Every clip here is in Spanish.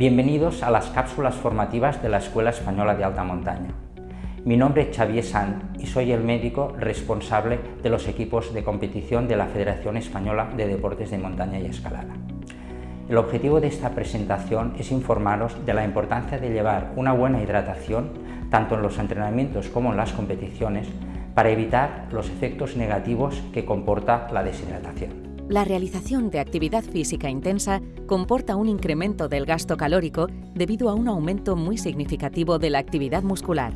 Bienvenidos a las cápsulas formativas de la Escuela Española de Alta Montaña. Mi nombre es Xavier Sant y soy el médico responsable de los equipos de competición de la Federación Española de Deportes de Montaña y Escalada. El objetivo de esta presentación es informaros de la importancia de llevar una buena hidratación tanto en los entrenamientos como en las competiciones para evitar los efectos negativos que comporta la deshidratación. La realización de actividad física intensa comporta un incremento del gasto calórico debido a un aumento muy significativo de la actividad muscular.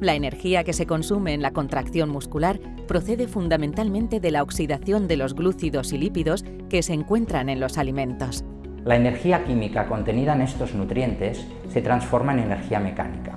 La energía que se consume en la contracción muscular procede fundamentalmente de la oxidación de los glúcidos y lípidos que se encuentran en los alimentos. La energía química contenida en estos nutrientes se transforma en energía mecánica.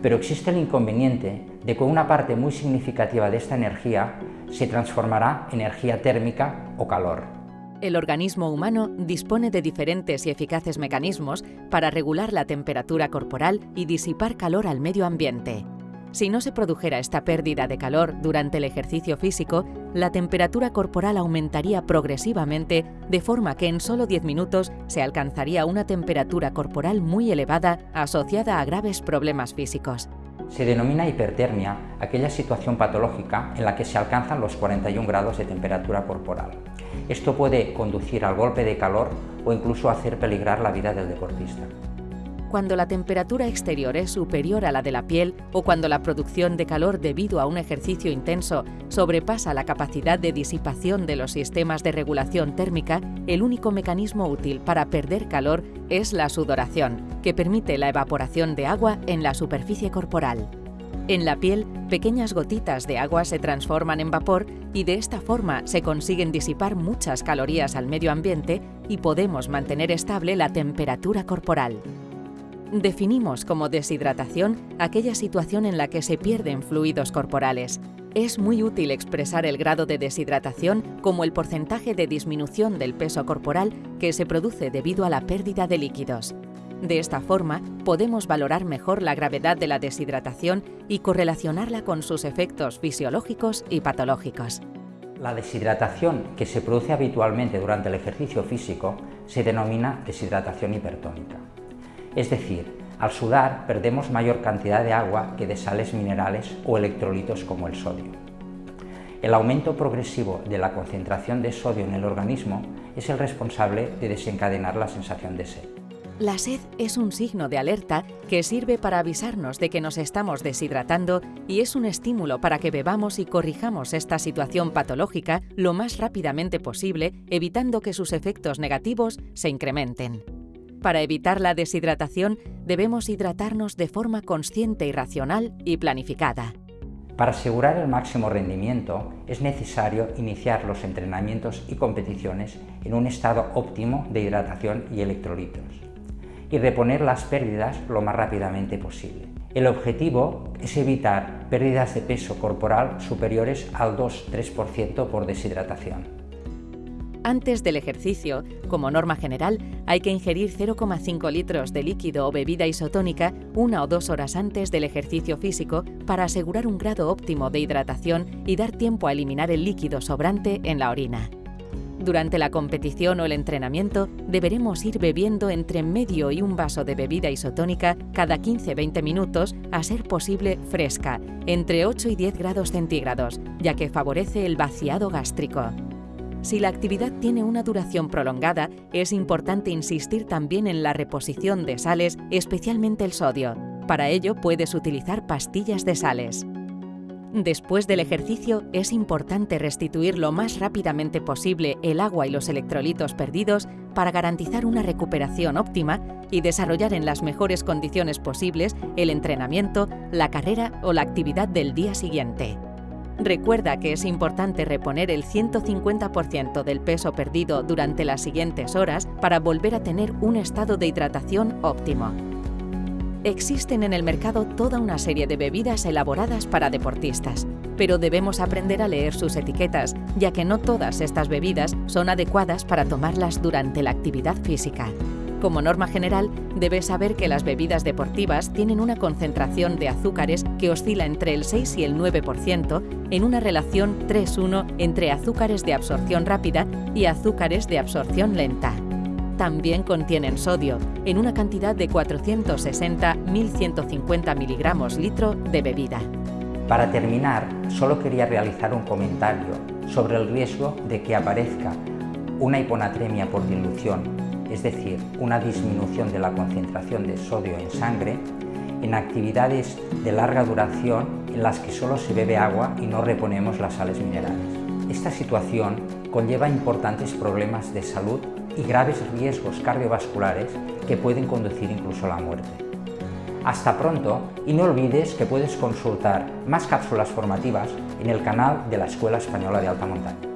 Pero existe el inconveniente de que una parte muy significativa de esta energía se transformará en energía térmica o calor. El organismo humano dispone de diferentes y eficaces mecanismos para regular la temperatura corporal y disipar calor al medio ambiente. Si no se produjera esta pérdida de calor durante el ejercicio físico, la temperatura corporal aumentaría progresivamente de forma que en solo 10 minutos se alcanzaría una temperatura corporal muy elevada asociada a graves problemas físicos. Se denomina hipertermia aquella situación patológica en la que se alcanzan los 41 grados de temperatura corporal. Esto puede conducir al golpe de calor o incluso hacer peligrar la vida del deportista cuando la temperatura exterior es superior a la de la piel o cuando la producción de calor debido a un ejercicio intenso sobrepasa la capacidad de disipación de los sistemas de regulación térmica, el único mecanismo útil para perder calor es la sudoración, que permite la evaporación de agua en la superficie corporal. En la piel, pequeñas gotitas de agua se transforman en vapor y de esta forma se consiguen disipar muchas calorías al medio ambiente y podemos mantener estable la temperatura corporal. Definimos como deshidratación aquella situación en la que se pierden fluidos corporales. Es muy útil expresar el grado de deshidratación como el porcentaje de disminución del peso corporal que se produce debido a la pérdida de líquidos. De esta forma, podemos valorar mejor la gravedad de la deshidratación y correlacionarla con sus efectos fisiológicos y patológicos. La deshidratación que se produce habitualmente durante el ejercicio físico se denomina deshidratación hipertónica. Es decir, al sudar perdemos mayor cantidad de agua que de sales minerales o electrolitos como el sodio. El aumento progresivo de la concentración de sodio en el organismo es el responsable de desencadenar la sensación de sed. La sed es un signo de alerta que sirve para avisarnos de que nos estamos deshidratando y es un estímulo para que bebamos y corrijamos esta situación patológica lo más rápidamente posible, evitando que sus efectos negativos se incrementen. Para evitar la deshidratación, debemos hidratarnos de forma consciente y racional y planificada. Para asegurar el máximo rendimiento, es necesario iniciar los entrenamientos y competiciones en un estado óptimo de hidratación y electrolitos y reponer las pérdidas lo más rápidamente posible. El objetivo es evitar pérdidas de peso corporal superiores al 2-3% por deshidratación. Antes del ejercicio, como norma general, hay que ingerir 0,5 litros de líquido o bebida isotónica una o dos horas antes del ejercicio físico para asegurar un grado óptimo de hidratación y dar tiempo a eliminar el líquido sobrante en la orina. Durante la competición o el entrenamiento, deberemos ir bebiendo entre medio y un vaso de bebida isotónica cada 15-20 minutos, a ser posible fresca, entre 8 y 10 grados centígrados, ya que favorece el vaciado gástrico. Si la actividad tiene una duración prolongada, es importante insistir también en la reposición de sales, especialmente el sodio. Para ello puedes utilizar pastillas de sales. Después del ejercicio, es importante restituir lo más rápidamente posible el agua y los electrolitos perdidos para garantizar una recuperación óptima y desarrollar en las mejores condiciones posibles el entrenamiento, la carrera o la actividad del día siguiente. Recuerda que es importante reponer el 150% del peso perdido durante las siguientes horas para volver a tener un estado de hidratación óptimo. Existen en el mercado toda una serie de bebidas elaboradas para deportistas, pero debemos aprender a leer sus etiquetas, ya que no todas estas bebidas son adecuadas para tomarlas durante la actividad física. Como norma general, debes saber que las bebidas deportivas tienen una concentración de azúcares que oscila entre el 6 y el 9% en una relación 3-1 entre azúcares de absorción rápida y azúcares de absorción lenta. También contienen sodio, en una cantidad de 460-1150 miligramos litro de bebida. Para terminar, solo quería realizar un comentario sobre el riesgo de que aparezca una hiponatremia por dilución, es decir, una disminución de la concentración de sodio en sangre, en actividades de larga duración en las que solo se bebe agua y no reponemos las sales minerales. Esta situación conlleva importantes problemas de salud y graves riesgos cardiovasculares que pueden conducir incluso a la muerte. Hasta pronto y no olvides que puedes consultar más cápsulas formativas en el canal de la Escuela Española de Alta Montaña.